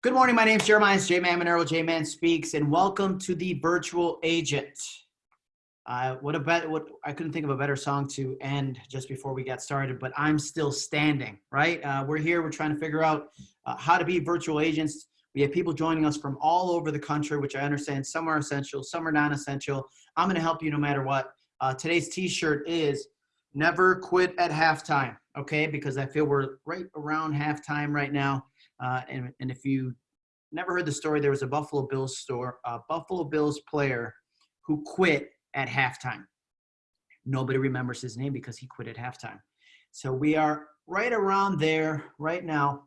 Good morning. My name is Jeremiah J-Man Monero, J-Man Speaks, and welcome to the Virtual Agent. Uh, what a bet! What I couldn't think of a better song to end just before we got started. But I'm still standing, right? Uh, we're here. We're trying to figure out uh, how to be virtual agents. We have people joining us from all over the country, which I understand some are essential, some are non-essential. I'm going to help you no matter what. Uh, today's T-shirt is "Never Quit at Halftime." Okay, because I feel we're right around halftime right now. Uh, and, and if you never heard the story, there was a Buffalo Bills store, a Buffalo Bills player who quit at halftime. Nobody remembers his name because he quit at halftime. So we are right around there right now.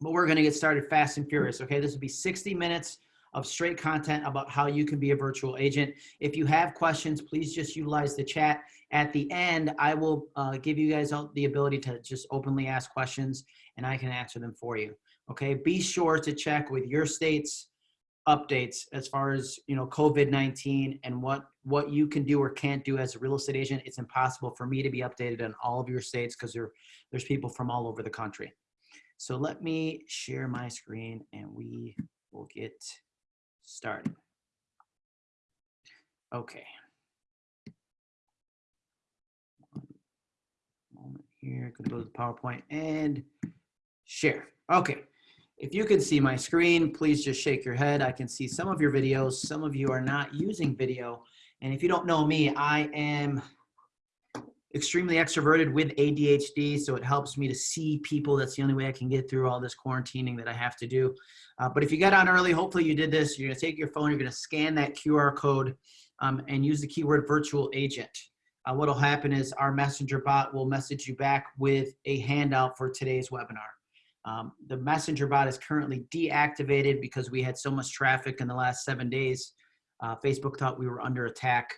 But we're going to get started fast and furious. Okay, this will be 60 minutes of straight content about how you can be a virtual agent. If you have questions, please just utilize the chat. At the end, I will uh, give you guys all the ability to just openly ask questions and I can answer them for you. Okay, be sure to check with your state's updates as far as you know COVID-19 and what what you can do or can't do as a real estate agent. It's impossible for me to be updated on all of your states because there, there's people from all over the country. So let me share my screen and we will get started. Okay. One moment here, gonna go to the PowerPoint and share. Okay. If you can see my screen, please just shake your head. I can see some of your videos. Some of you are not using video. And if you don't know me, I am extremely extroverted with ADHD, so it helps me to see people. That's the only way I can get through all this quarantining that I have to do. Uh, but if you got on early, hopefully you did this. You're gonna take your phone, you're gonna scan that QR code um, and use the keyword virtual agent. Uh, what'll happen is our messenger bot will message you back with a handout for today's webinar. Um, the messenger bot is currently deactivated because we had so much traffic in the last seven days. Uh, Facebook thought we were under attack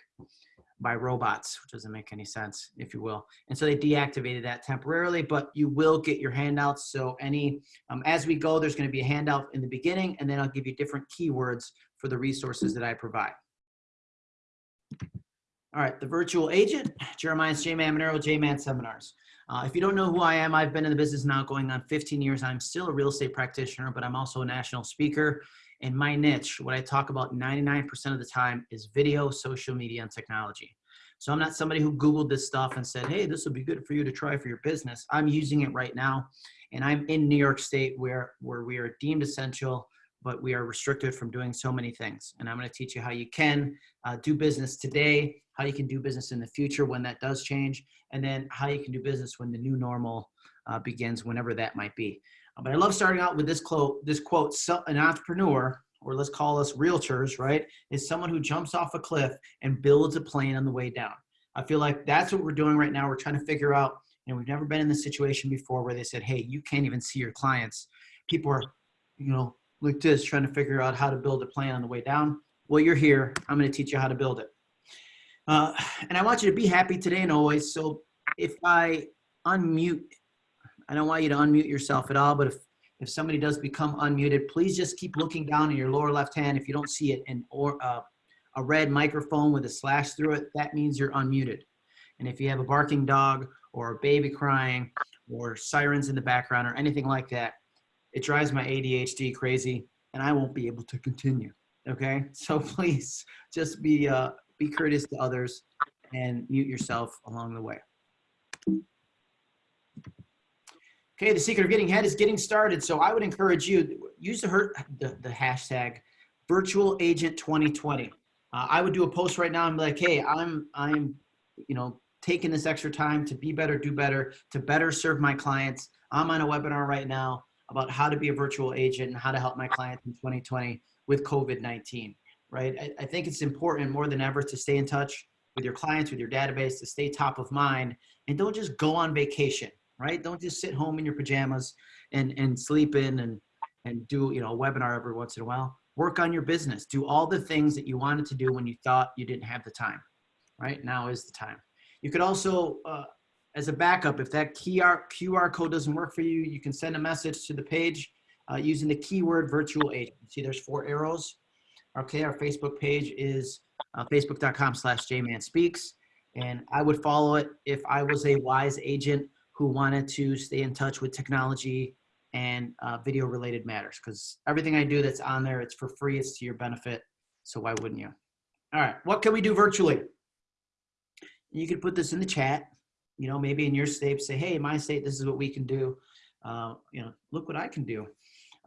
by robots, which doesn't make any sense, if you will. And so they deactivated that temporarily, but you will get your handouts. So any, um, as we go, there's gonna be a handout in the beginning, and then I'll give you different keywords for the resources that I provide. All right, the virtual agent, Jeremiah's J-Man Monero, J-Man Seminars. Uh, if you don't know who I am, I've been in the business now going on 15 years. I'm still a real estate practitioner, but I'm also a national speaker. And my niche, what I talk about 99% of the time is video, social media, and technology. So I'm not somebody who Googled this stuff and said, hey, this would be good for you to try for your business. I'm using it right now. And I'm in New York State where, where we are deemed essential, but we are restricted from doing so many things. And I'm gonna teach you how you can uh, do business today how you can do business in the future when that does change, and then how you can do business when the new normal uh, begins, whenever that might be. Uh, but I love starting out with this quote, this quote, so an entrepreneur, or let's call us realtors, right, is someone who jumps off a cliff and builds a plane on the way down. I feel like that's what we're doing right now. We're trying to figure out, know, we've never been in this situation before where they said, hey, you can't even see your clients. People are, you know, like is trying to figure out how to build a plan on the way down. Well, you're here. I'm going to teach you how to build it. Uh, and I want you to be happy today and always. So if I unmute, I don't want you to unmute yourself at all, but if, if somebody does become unmuted, please just keep looking down in your lower left hand. If you don't see it and or uh, a red microphone with a slash through it, that means you're unmuted. And if you have a barking dog or a baby crying or sirens in the background or anything like that, it drives my ADHD crazy and I won't be able to continue. Okay, so please just be uh, be courteous to others, and mute yourself along the way. Okay, the secret of getting ahead is getting started. So I would encourage you, use the, the, the hashtag virtual agent 2020. Uh, I would do a post right now and be like, hey, I'm, I'm, you know, taking this extra time to be better, do better, to better serve my clients. I'm on a webinar right now about how to be a virtual agent and how to help my clients in 2020 with COVID-19 right? I, I think it's important more than ever to stay in touch with your clients, with your database, to stay top of mind, and don't just go on vacation, right? Don't just sit home in your pajamas and, and sleep in and, and do you know a webinar every once in a while. Work on your business. Do all the things that you wanted to do when you thought you didn't have the time, right? Now is the time. You could also, uh, as a backup, if that QR, QR code doesn't work for you, you can send a message to the page uh, using the keyword virtual agent. See, there's four arrows. Okay, our Facebook page is uh, facebook.com slash jmanspeaks. And I would follow it if I was a wise agent who wanted to stay in touch with technology and uh, video related matters because everything I do that's on there, it's for free, it's to your benefit. So why wouldn't you? All right, what can we do virtually? You could put this in the chat, you know, maybe in your state, say, hey, my state, this is what we can do. Uh, you know, look what I can do.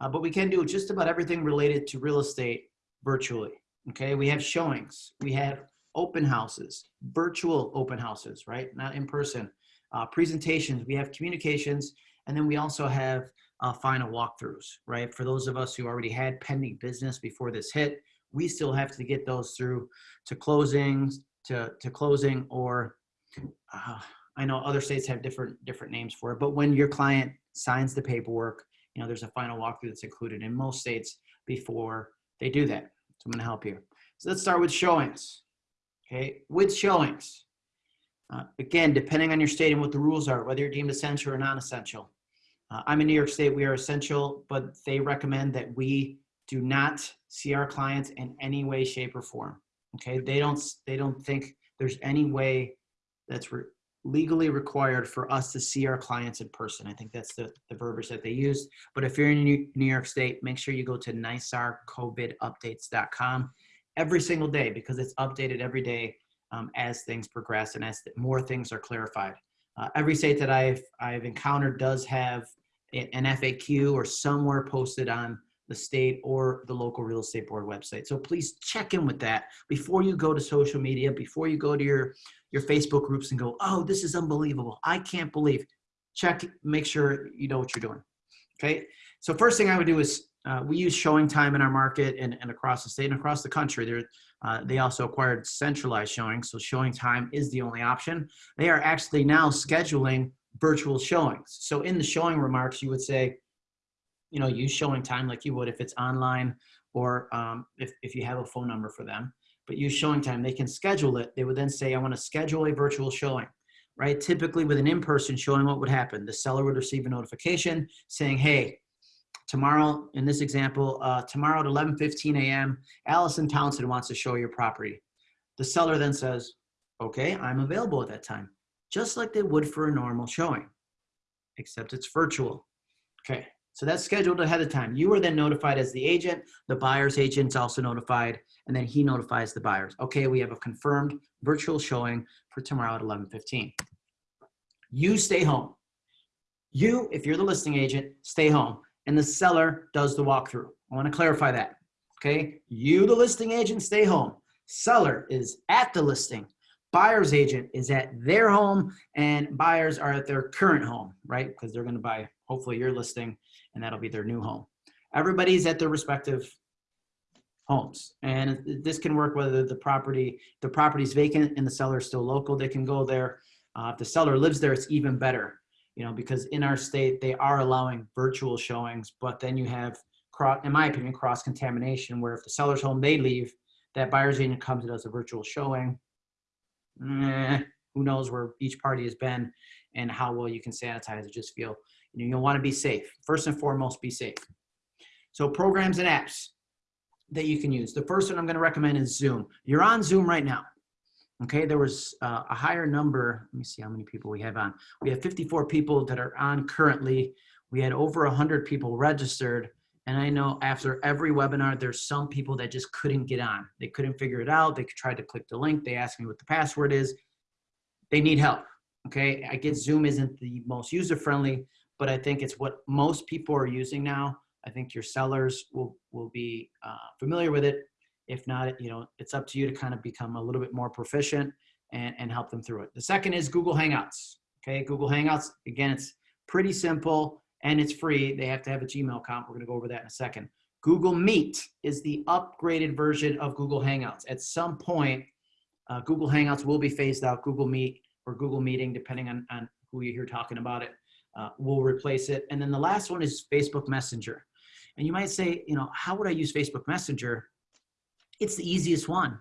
Uh, but we can do just about everything related to real estate virtually. Okay, we have showings, we have open houses, virtual open houses, right? Not in person. Uh, presentations, we have communications, and then we also have uh, final walkthroughs, right? For those of us who already had pending business before this hit, we still have to get those through to closings, to, to closing, or uh, I know other states have different different names for it, but when your client signs the paperwork, you know, there's a final walkthrough that's included in most states before they do that. So I'm gonna help you. So let's start with showings. Okay, with showings. Uh, again, depending on your state and what the rules are, whether you're deemed essential or non-essential. Uh, I'm in New York State, we are essential, but they recommend that we do not see our clients in any way, shape, or form. Okay, they don't they don't think there's any way that's legally required for us to see our clients in person. I think that's the, the verbiage that they used. But if you're in New, York State, make sure you go to nysarcovidupdates.com every single day because it's updated every day um, as things progress and as more things are clarified. Uh, every state that I've, I've encountered does have an FAQ or somewhere posted on the state or the local real estate board website. So please check in with that before you go to social media, before you go to your, your Facebook groups and go, oh, this is unbelievable. I can't believe. Check, make sure you know what you're doing. Okay. So first thing I would do is uh, we use showing time in our market and, and across the state and across the country. Uh, they also acquired centralized showing. So showing time is the only option. They are actually now scheduling virtual showings. So in the showing remarks, you would say, you know, use showing time like you would if it's online or um, if, if you have a phone number for them, but use showing time. They can schedule it. They would then say, I want to schedule a virtual showing, right? Typically with an in-person showing, what would happen? The seller would receive a notification saying, hey, tomorrow, in this example, uh, tomorrow at 11.15 a.m., Allison Townsend wants to show your property. The seller then says, okay, I'm available at that time, just like they would for a normal showing, except it's virtual. Okay, so that's scheduled ahead of time. You are then notified as the agent. The buyer's agent's also notified, and then he notifies the buyers. Okay, we have a confirmed virtual showing for tomorrow at 11:15. You stay home. You, if you're the listing agent, stay home, and the seller does the walkthrough. I want to clarify that. Okay, you, the listing agent, stay home. Seller is at the listing. Buyer's agent is at their home, and buyers are at their current home, right? Because they're going to buy hopefully your listing and that'll be their new home. Everybody's at their respective homes. And this can work whether the property, the property's vacant and the seller is still local, they can go there. Uh, if the seller lives there, it's even better, you know, because in our state, they are allowing virtual showings, but then you have, cross, in my opinion, cross contamination where if the seller's home, they leave, that buyer's agent comes and does a virtual showing. Eh, who knows where each party has been and how well you can sanitize it, just feel you know, you'll want to be safe. First and foremost, be safe. So programs and apps that you can use. The first one I'm going to recommend is Zoom. You're on Zoom right now. Okay, there was uh, a higher number. Let me see how many people we have on. We have 54 people that are on currently. We had over 100 people registered. And I know after every webinar, there's some people that just couldn't get on. They couldn't figure it out. They tried to click the link. They asked me what the password is. They need help. Okay, I get Zoom isn't the most user-friendly, but I think it's what most people are using now. I think your sellers will, will be uh, familiar with it. If not, you know, it's up to you to kind of become a little bit more proficient and, and help them through it. The second is Google Hangouts. Okay, Google Hangouts, again, it's pretty simple and it's free. They have to have a Gmail account. We're gonna go over that in a second. Google Meet is the upgraded version of Google Hangouts. At some point, uh, Google Hangouts will be phased out. Google Meet or Google Meeting, depending on, on who you hear talking about it, uh, will replace it. And then the last one is Facebook Messenger. And you might say, you know, how would I use Facebook Messenger? It's the easiest one,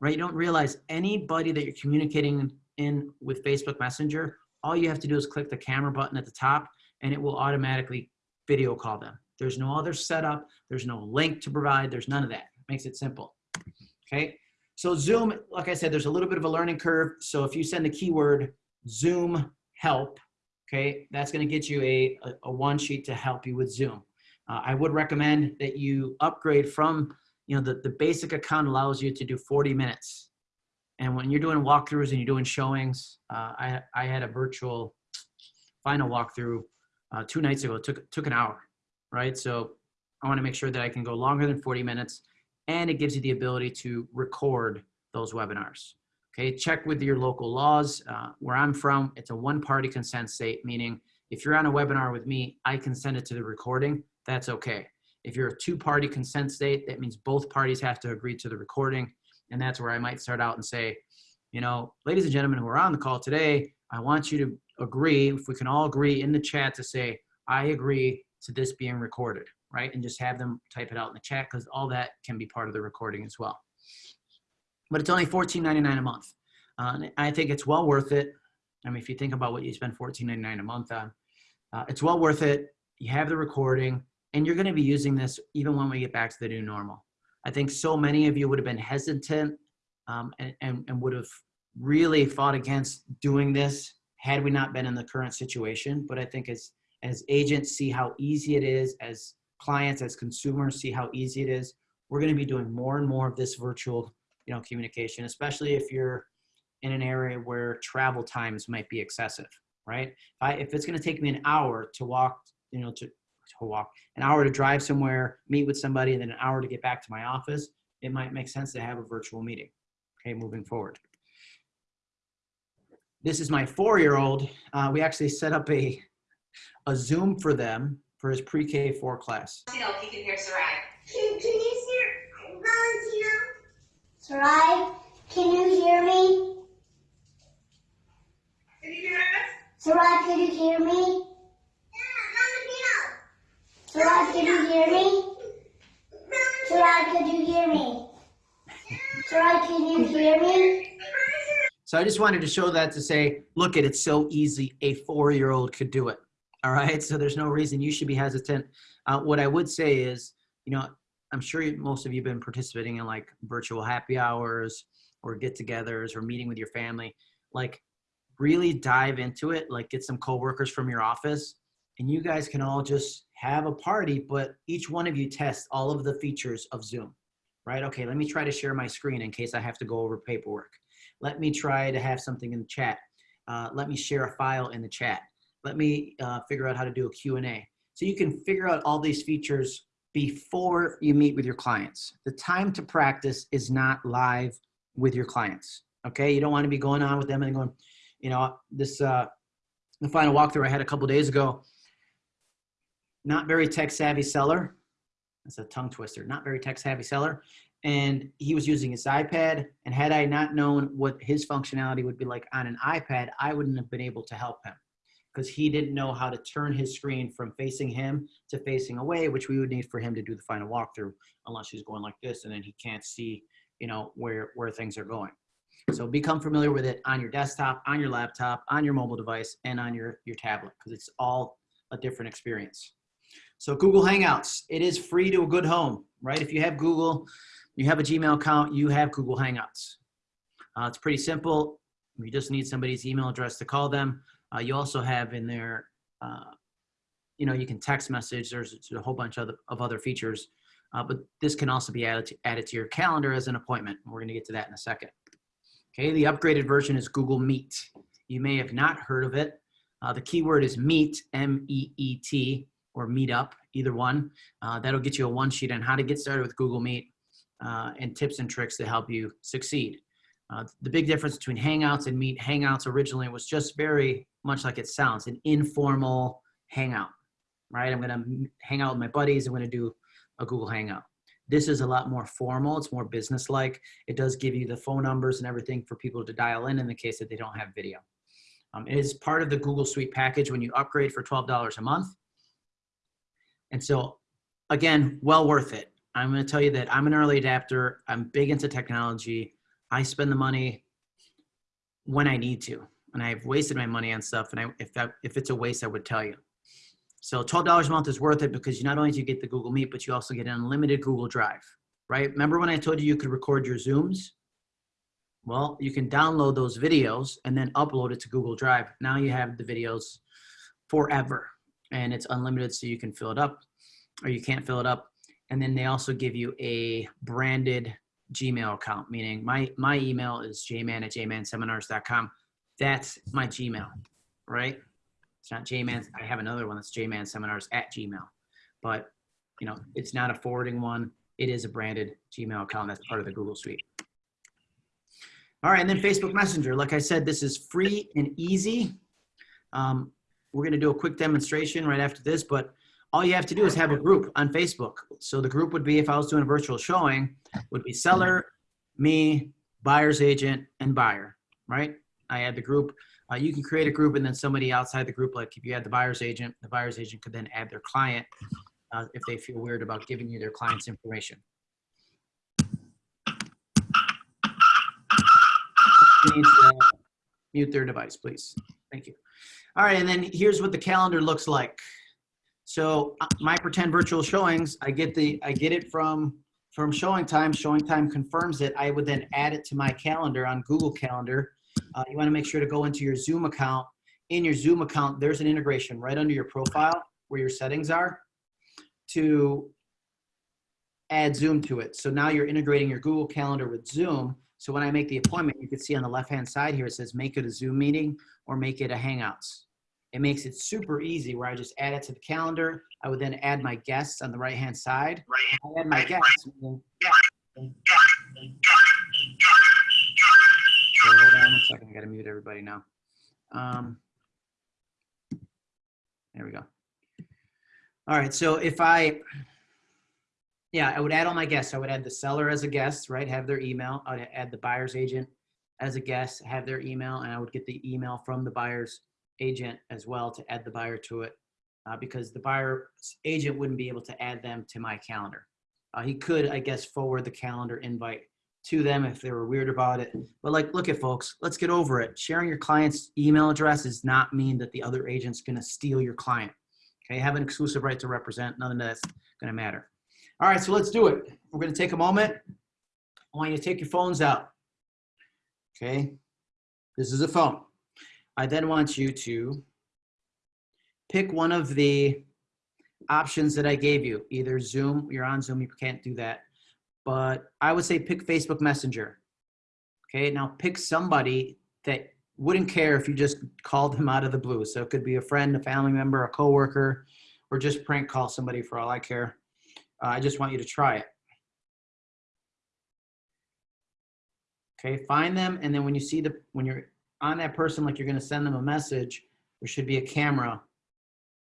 right? You don't realize anybody that you're communicating in with Facebook Messenger, all you have to do is click the camera button at the top and it will automatically video call them. There's no other setup. There's no link to provide. There's none of that. It makes it simple. Okay. So Zoom, like I said, there's a little bit of a learning curve. So if you send the keyword Zoom help Okay, that's going to get you a, a, a one sheet to help you with Zoom. Uh, I would recommend that you upgrade from, you know, the, the basic account allows you to do 40 minutes. And when you're doing walkthroughs and you're doing showings, uh, I, I had a virtual final walkthrough uh, two nights ago. It took, took an hour, right? So I want to make sure that I can go longer than 40 minutes and it gives you the ability to record those webinars. Okay, check with your local laws. Uh, where I'm from, it's a one-party consent state, meaning if you're on a webinar with me, I consent it to the recording, that's okay. If you're a two-party consent state, that means both parties have to agree to the recording, and that's where I might start out and say, you know, ladies and gentlemen who are on the call today, I want you to agree, if we can all agree in the chat to say, I agree to this being recorded, right? And just have them type it out in the chat because all that can be part of the recording as well but it's only $14.99 a month. Uh, I think it's well worth it. I mean, if you think about what you spend $14.99 a month on, uh, it's well worth it. You have the recording, and you're going to be using this even when we get back to the new normal. I think so many of you would have been hesitant um, and, and, and would have really fought against doing this had we not been in the current situation. But I think as, as agents see how easy it is, as clients, as consumers see how easy it is, we're going to be doing more and more of this virtual you know, communication, especially if you're in an area where travel times might be excessive, right? If, I, if it's going to take me an hour to walk, you know, to, to walk, an hour to drive somewhere, meet with somebody, and then an hour to get back to my office, it might make sense to have a virtual meeting, okay, moving forward. This is my four-year-old. Uh, we actually set up a, a Zoom for them for his pre-K four class. You know, he can hear Sarai. Can, can you hear Valentino? Sarai, can you hear me? Can you hear us? Sarai, can you hear me? Sarai, can you hear me? Sarai, can you hear me? Sarai, can you hear me? So I just wanted to show that to say, look at it, it's so easy. A four-year-old could do it. All right. So there's no reason you should be hesitant. Uh, what I would say is, you know, I'm sure most of you have been participating in like virtual happy hours or get-togethers or meeting with your family. Like, really dive into it. Like, get some coworkers from your office, and you guys can all just have a party. But each one of you test all of the features of Zoom, right? Okay, let me try to share my screen in case I have to go over paperwork. Let me try to have something in the chat. Uh, let me share a file in the chat. Let me uh, figure out how to do a Q&A. So you can figure out all these features before you meet with your clients. The time to practice is not live with your clients. Okay, you don't want to be going on with them and going, you know, this uh, the final walkthrough I had a couple days ago. Not very tech savvy seller. That's a tongue twister. Not very tech savvy seller, and he was using his iPad. And had I not known what his functionality would be like on an iPad, I wouldn't have been able to help him because he didn't know how to turn his screen from facing him to facing away, which we would need for him to do the final walkthrough, unless he's going like this and then he can't see, you know, where, where things are going. So become familiar with it on your desktop, on your laptop, on your mobile device, and on your, your tablet, because it's all a different experience. So Google Hangouts, it is free to a good home, right? If you have Google, you have a Gmail account, you have Google Hangouts. Uh, it's pretty simple. You just need somebody's email address to call them. Uh, you also have in there, uh, you know, you can text message. There's, a whole bunch of, of other features, uh, but this can also be added to, added to your calendar as an appointment. We're going to get to that in a second. Okay, the upgraded version is Google Meet. You may have not heard of it. Uh, the keyword is Meet, M-E-E-T, or Meetup, either one. Uh, that'll get you a one sheet on how to get started with Google Meet uh, and tips and tricks to help you succeed. Uh, the big difference between Hangouts and Meet, Hangouts originally was just very much like it sounds, an informal hangout, right? I'm gonna hang out with my buddies, I'm gonna do a Google Hangout. This is a lot more formal, it's more business-like. It does give you the phone numbers and everything for people to dial in in the case that they don't have video. Um, it is part of the Google Suite package when you upgrade for $12 a month. And so, again, well worth it. I'm gonna tell you that I'm an early adapter, I'm big into technology, I spend the money when I need to and I've wasted my money on stuff. And I, if that, if it's a waste, I would tell you. So $12 a month is worth it because you not only do you get the Google Meet, but you also get an unlimited Google Drive, right? Remember when I told you you could record your Zooms? Well, you can download those videos and then upload it to Google Drive. Now you have the videos forever. And it's unlimited, so you can fill it up or you can't fill it up. And then they also give you a branded Gmail account, meaning my, my email is jman at jmanseminars.com. That's my Gmail, right? It's not jman. I have another one that's jmanseminars at gmail, but you know, it's not a forwarding one. It is a branded Gmail account. That's part of the Google Suite. All right, and then Facebook Messenger. Like I said, this is free and easy. Um, we're going to do a quick demonstration right after this, but all you have to do is have a group on Facebook. So the group would be, if I was doing a virtual showing, would be seller, me, buyer's agent, and buyer, right? I add the group. Uh, you can create a group and then somebody outside the group, like if you had the buyer's agent, the buyer's agent could then add their client uh, if they feel weird about giving you their client's information. Mute their device, please. Thank you. All right, and then here's what the calendar looks like. So uh, my pretend virtual showings, I get the, I get it from, from Showing Time. Showing Time confirms it. I would then add it to my calendar on Google Calendar. Uh, you want to make sure to go into your Zoom account. In your Zoom account, there's an integration right under your profile where your settings are to add Zoom to it. So now you're integrating your Google Calendar with Zoom. So when I make the appointment, you can see on the left-hand side here, it says make it a Zoom meeting or make it a Hangouts. It makes it super easy where I just add it to the calendar. I would then add my guests on the right-hand side. I add my guests. Okay, hold on a second. I gotta mute everybody now. Um, there we go. All right, so if I, yeah, I would add all my guests. I would add the seller as a guest, right? Have their email. I'd add the buyer's agent as a guest, have their email, and I would get the email from the buyer's agent as well to add the buyer to it uh, because the buyer's agent wouldn't be able to add them to my calendar. Uh, he could, I guess, forward the calendar invite to them if they were weird about it. But like, look at folks, let's get over it. Sharing your client's email address does not mean that the other agent's gonna steal your client. Okay, have an exclusive right to represent, none of that's gonna matter. All right, so let's do it. We're gonna take a moment. I want you to take your phones out. Okay, this is a phone. I then want you to pick one of the options that I gave you, either Zoom, you're on Zoom, you can't do that, but I would say pick Facebook Messenger. Okay, now pick somebody that wouldn't care if you just called them out of the blue. So it could be a friend, a family member, a coworker, or just prank call somebody for all I care. Uh, I just want you to try it. Okay, find them, and then when you see the, when you're on that person, like you're gonna send them a message, there should be a camera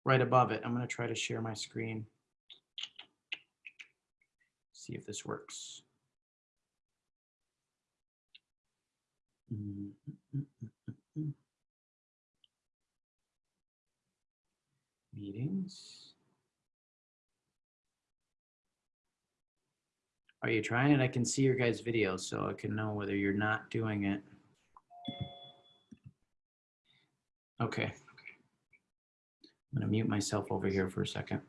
right above it. I'm gonna try to share my screen. See if this works. Mm, mm, mm, mm, mm. Meetings. Are you trying it? I can see your guys' videos, so I can know whether you're not doing it. Okay. I'm gonna mute myself over here for a second.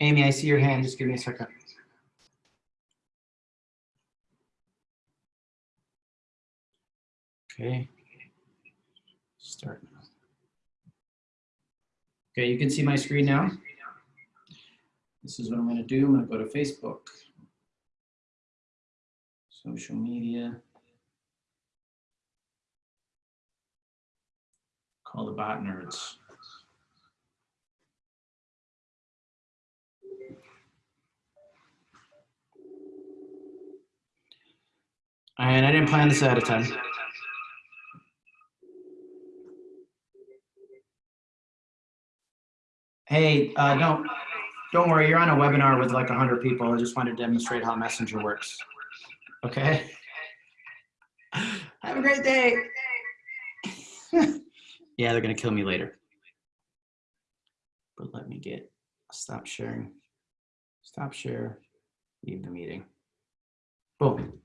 Amy, I see your hand. Just give me a second. Okay. Start now. Okay, you can see my screen now. This is what I'm going to do. I'm going to go to Facebook, social media, call the bot nerds. And I didn't plan this ahead of time. Hey, uh, don't, don't worry, you're on a webinar with like 100 people. I just wanted to demonstrate how Messenger works. Okay? Have a great day. yeah, they're going to kill me later. But let me get, stop sharing. Stop share, leave the meeting. Boom.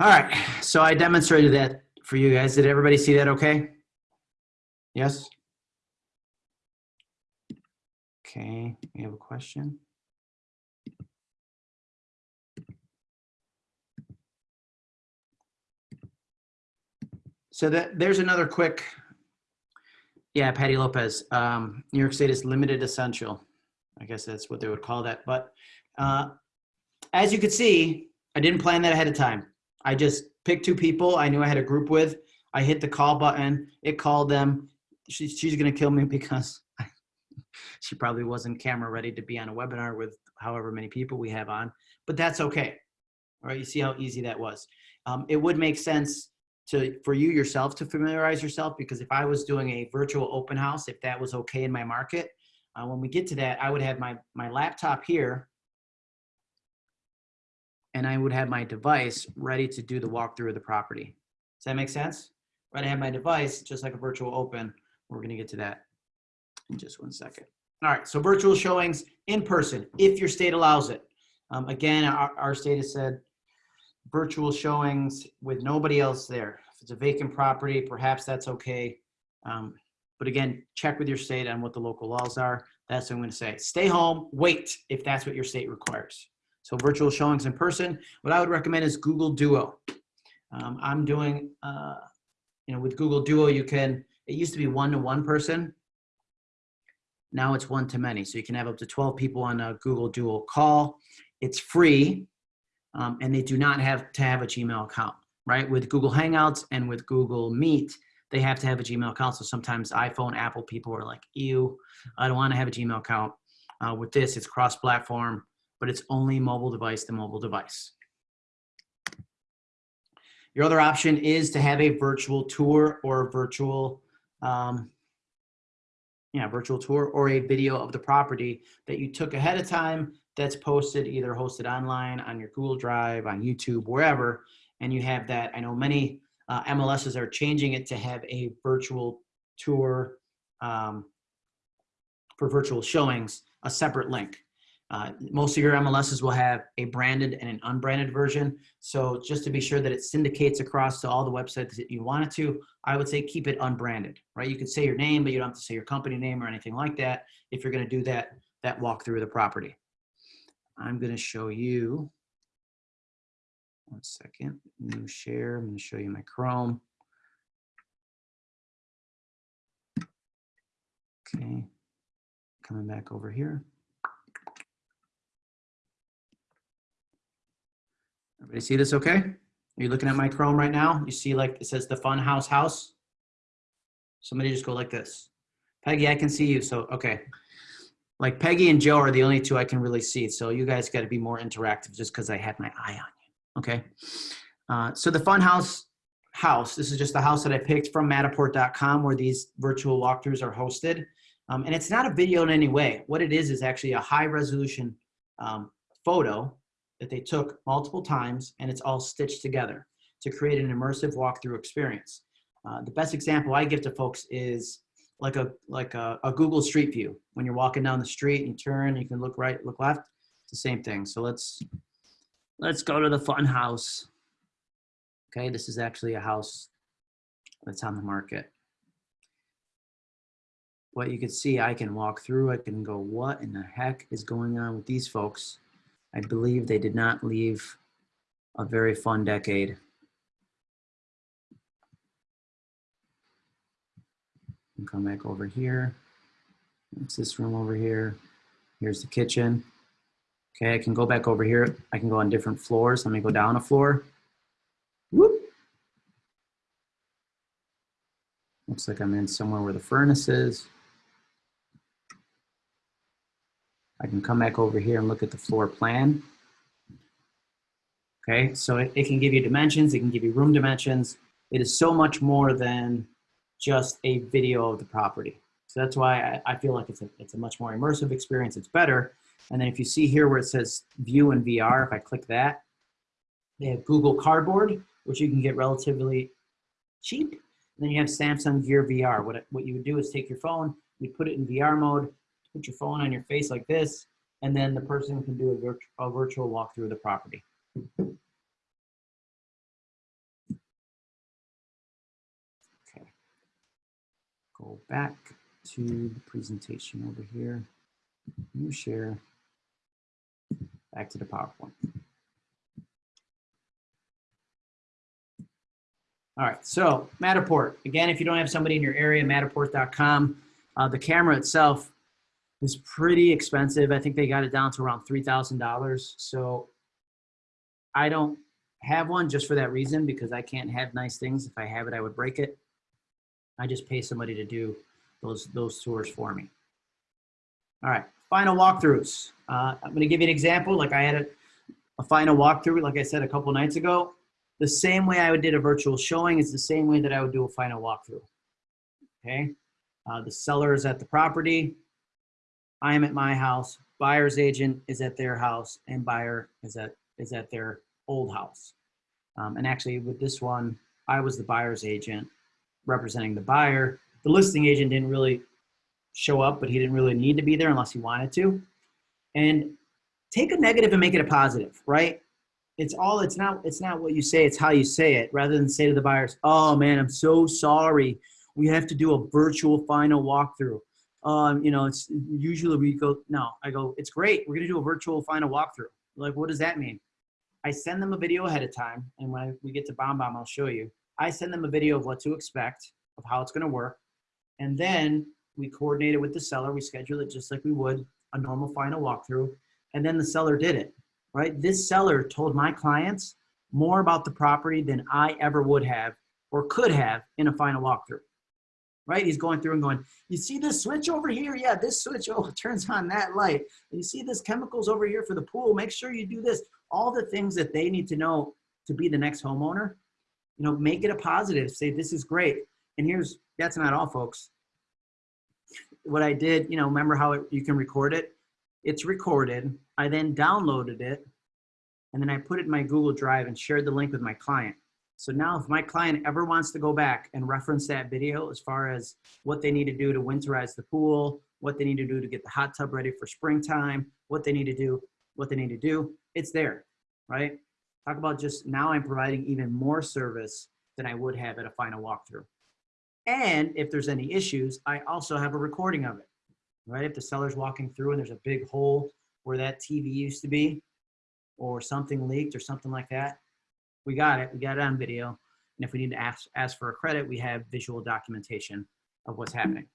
All right, so I demonstrated that for you guys. Did everybody see that okay? Yes? Okay, we have a question. So that there's another quick, yeah, Patty Lopez, um, New York State is limited essential. I guess that's what they would call that. But uh, as you could see, I didn't plan that ahead of time. I just picked two people I knew I had a group with. I hit the call button. It called them. She, she's going to kill me because she probably wasn't camera ready to be on a webinar with however many people we have on. But that's okay. All right, you see how easy that was. Um, it would make sense to for you yourself to familiarize yourself because if I was doing a virtual open house, if that was okay in my market, uh, when we get to that, I would have my my laptop here, and I would have my device ready to do the walkthrough of the property. Does that make sense? Right, I have my device just like a virtual open. We're gonna get to that in just one second. All right, so virtual showings in person if your state allows it. Um, again, our, our state has said virtual showings with nobody else there. If it's a vacant property, perhaps that's okay. Um, but again, check with your state on what the local laws are. That's what I'm gonna say. Stay home, wait if that's what your state requires. So virtual showings in person. What I would recommend is Google Duo. Um, I'm doing, uh, you know, with Google Duo, you can, it used to be one to one person. Now it's one to many. So you can have up to 12 people on a Google Duo call. It's free um, and they do not have to have a Gmail account, right? With Google Hangouts and with Google Meet, they have to have a Gmail account. So sometimes iPhone, Apple people are like, ew, I don't want to have a Gmail account. Uh, with this, it's cross-platform, but it's only mobile device to mobile device. Your other option is to have a virtual tour or virtual, um, yeah, virtual tour or a video of the property that you took ahead of time that's posted, either hosted online on your Google Drive, on YouTube, wherever, and you have that. I know many uh, MLSs are changing it to have a virtual tour um, for virtual showings, a separate link. Uh, most of your MLSs will have a branded and an unbranded version. So just to be sure that it syndicates across to all the websites that you want it to, I would say keep it unbranded, right? You could say your name, but you don't have to say your company name or anything like that if you're gonna do that, that walkthrough of the property. I'm going to show you, one second, new share. I'm to show you my Chrome. Okay, coming back over here. Everybody see this okay? Are you looking at my Chrome right now? You see like it says the fun house house? Somebody just go like this. Peggy, I can see you. So, okay like Peggy and Joe are the only two I can really see. So you guys got to be more interactive just because I had my eye on you. Okay. Uh, so the Fun House house, this is just the house that I picked from Matterport.com where these virtual walkthroughs are hosted. Um, and it's not a video in any way. What it is is actually a high resolution um, photo that they took multiple times and it's all stitched together to create an immersive walkthrough experience. Uh, the best example I give to folks is like a like a, a Google Street View. When you're walking down the street and you turn, you can look right, look left. It's the same thing. So let's let's go to the fun house. Okay, this is actually a house that's on the market. What you can see, I can walk through, I can go, what in the heck is going on with these folks? I believe they did not leave a very fun decade. and come back over here. It's this room over here. Here's the kitchen. Okay, I can go back over here. I can go on different floors. Let me go down a floor. Whoop. Looks like I'm in somewhere where the furnace is. I can come back over here and look at the floor plan. Okay, so it, it can give you dimensions, it can give you room dimensions. It is so much more than just a video of the property. So that's why I, I, feel like it's a, it's a much more immersive experience. It's better. And then if you see here where it says view and VR, if I click that, they have Google Cardboard, which you can get relatively cheap. And then you have Samsung Gear VR. What, what you would do is take your phone, you put it in VR mode, put your phone on your face like this, and then the person can do a, virt a virtual walkthrough of the property. Okay, go back to the presentation over here, new share, back to the PowerPoint. All right, so Matterport. Again, if you don't have somebody in your area, matterport.com. Uh, the camera itself is pretty expensive. I think they got it down to around $3,000. So I don't have one just for that reason because I can't have nice things. If I have it, I would break it. I just pay somebody to do those, those tours for me. All right, final walkthroughs. Uh, I'm gonna give you an example. Like I had a, a final walkthrough, like I said a couple nights ago. The same way I would did a virtual showing is the same way that I would do a final walkthrough. Okay, uh, the seller is at the property. I am at my house. Buyer's agent is at their house, and buyer is at is at their old house. Um, and actually, with this one, I was the buyer's agent representing the buyer. The listing agent didn't really show up, but he didn't really need to be there unless he wanted to. And take a negative and make it a positive, right? It's all, it's not, it's not what you say, it's how you say it, rather than say to the buyers, oh man, I'm so sorry. We have to do a virtual final walkthrough. Um, you know, it's usually we go, no, I go, it's great. We're gonna do a virtual final walkthrough. Like, what does that mean? I send them a video ahead of time. And when we get to BombBomb, I'll show you. I send them a video of what to expect, of how it's gonna work. And then we coordinate it with the seller. We schedule it just like we would a normal final walkthrough. And then the seller did it, right? This seller told my clients more about the property than I ever would have or could have in a final walkthrough, right? He's going through and going, you see this switch over here? Yeah, this switch oh, turns on that light. You see this chemicals over here for the pool? Make sure you do this. All the things that they need to know to be the next homeowner, you know, make it a positive. Say, this is great. And here's, that's not all, folks what I did, you know, remember how it, you can record it? It's recorded. I then downloaded it and then I put it in my Google Drive and shared the link with my client. So now if my client ever wants to go back and reference that video as far as what they need to do to winterize the pool, what they need to do to get the hot tub ready for springtime, what they need to do, what they need to do, it's there, right? Talk about just now I'm providing even more service than I would have at a final walkthrough. And if there's any issues, I also have a recording of it, right? If the seller's walking through and there's a big hole where that TV used to be, or something leaked or something like that, we got it, we got it on video. And if we need to ask, ask for a credit, we have visual documentation of what's happening.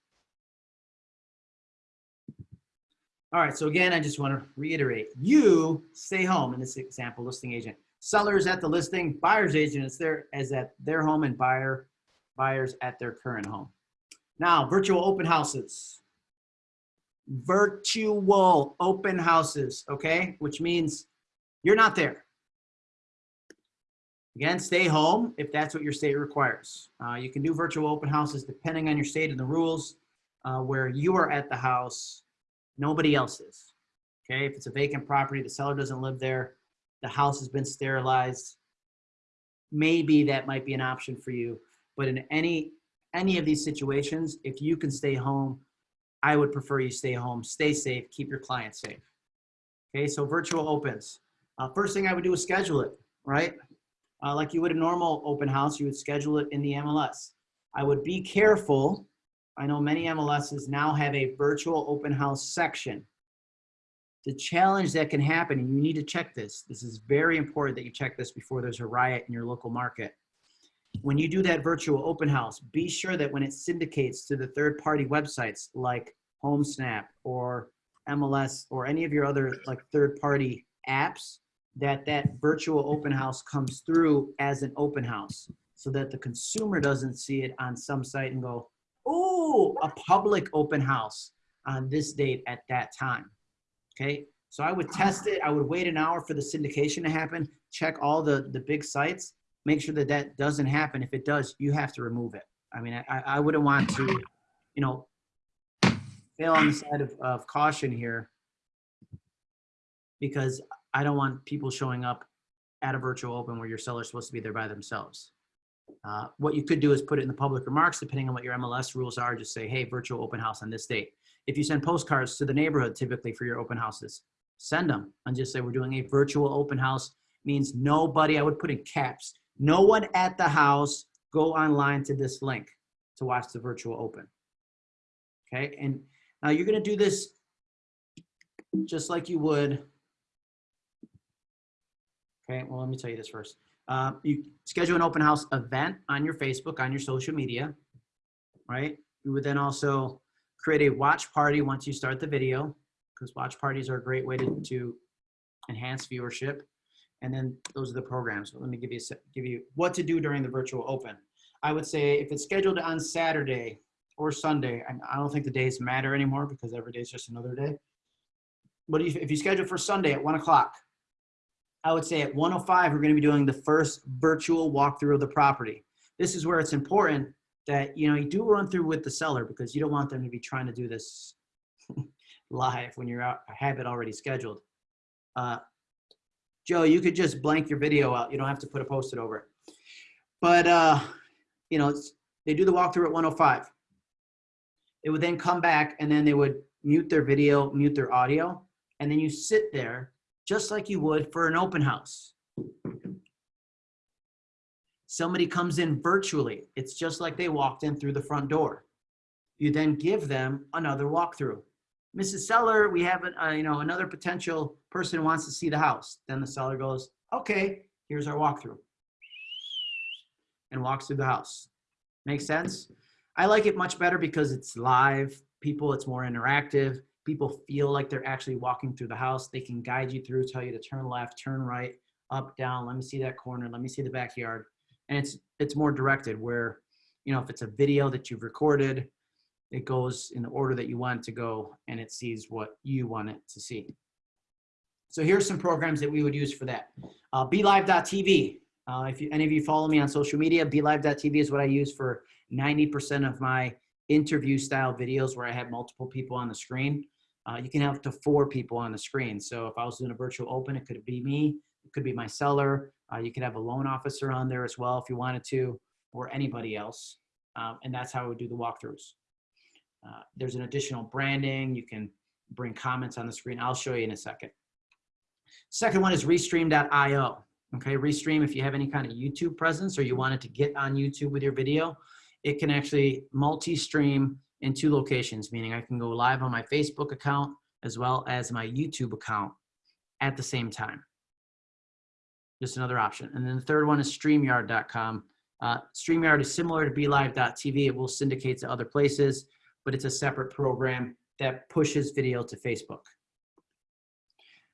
All right, so again, I just want to reiterate, you stay home in this example, listing agent. Sellers at the listing, buyer's agent is there as at their home and buyer buyers at their current home. Now, virtual open houses. Virtual open houses, okay? Which means you're not there. Again, stay home if that's what your state requires. Uh, you can do virtual open houses depending on your state and the rules uh, where you are at the house, nobody else is. Okay, if it's a vacant property, the seller doesn't live there, the house has been sterilized, maybe that might be an option for you. But in any any of these situations, if you can stay home, I would prefer you stay home, stay safe, keep your clients safe. Okay, so virtual opens. Uh, first thing I would do is schedule it, right? Uh, like you would a normal open house, you would schedule it in the MLS. I would be careful. I know many MLSs now have a virtual open house section. The challenge that can happen, and you need to check this, this is very important that you check this before there's a riot in your local market when you do that virtual open house, be sure that when it syndicates to the third party websites like HomeSnap or MLS or any of your other like third party apps, that that virtual open house comes through as an open house so that the consumer doesn't see it on some site and go, oh, a public open house on this date at that time. Okay, so I would test it. I would wait an hour for the syndication to happen, check all the, the big sites, make sure that that doesn't happen. If it does, you have to remove it. I mean, I, I wouldn't want to, you know, fail on the side of, of caution here because I don't want people showing up at a virtual open where your seller's supposed to be there by themselves. Uh, what you could do is put it in the public remarks, depending on what your MLS rules are, just say, hey, virtual open house on this date. If you send postcards to the neighborhood, typically for your open houses, send them and just say, we're doing a virtual open house means nobody, I would put in caps, no one at the house go online to this link to watch the virtual open. Okay, and now you're gonna do this just like you would. Okay, well, let me tell you this first. Uh, you schedule an open house event on your Facebook, on your social media, right? You would then also create a watch party once you start the video, because watch parties are a great way to, to enhance viewership. And then those are the programs. So let me give you, give you what to do during the virtual open. I would say if it's scheduled on Saturday or Sunday, I don't think the days matter anymore because every day is just another day. But if, if you schedule for Sunday at one o'clock, I would say at 105, we're going to be doing the first virtual walkthrough of the property. This is where it's important that, you know, you do run through with the seller because you don't want them to be trying to do this live when you're out, have it already scheduled. Uh, Joe, you could just blank your video out. You don't have to put a post-it over it. But, uh, you know, they do the walkthrough at 105. It would then come back and then they would mute their video, mute their audio, and then you sit there just like you would for an open house. Somebody comes in virtually. It's just like they walked in through the front door. You then give them another walkthrough. Mrs. Seller, we have, a, uh, you know, another potential person wants to see the house. Then the seller goes, okay, here's our walkthrough. And walks through the house. Make sense? I like it much better because it's live. People, it's more interactive. People feel like they're actually walking through the house. They can guide you through, tell you to turn left, turn right, up, down. Let me see that corner. Let me see the backyard. And it's it's more directed. Where, you know, if it's a video that you've recorded, it goes in the order that you want it to go, and it sees what you want it to see. So here's some programs that we would use for that. Uh, BeLive.tv. Uh, if you, any of you follow me on social media, BeLive.tv is what I use for 90% of my interview style videos where I have multiple people on the screen. Uh, you can have up to four people on the screen. So if I was doing a virtual open, it could be me, it could be my seller. Uh, you could have a loan officer on there as well if you wanted to, or anybody else. Um, and that's how I would do the walkthroughs. Uh, there's an additional branding. You can bring comments on the screen. I'll show you in a second. Second one is restream.io. Okay, Restream, if you have any kind of YouTube presence or you wanted to get on YouTube with your video, it can actually multi-stream in two locations, meaning I can go live on my Facebook account as well as my YouTube account at the same time. Just another option. And then the third one is StreamYard.com. Uh, StreamYard is similar to BeLive.tv. It will syndicate to other places, but it's a separate program that pushes video to Facebook.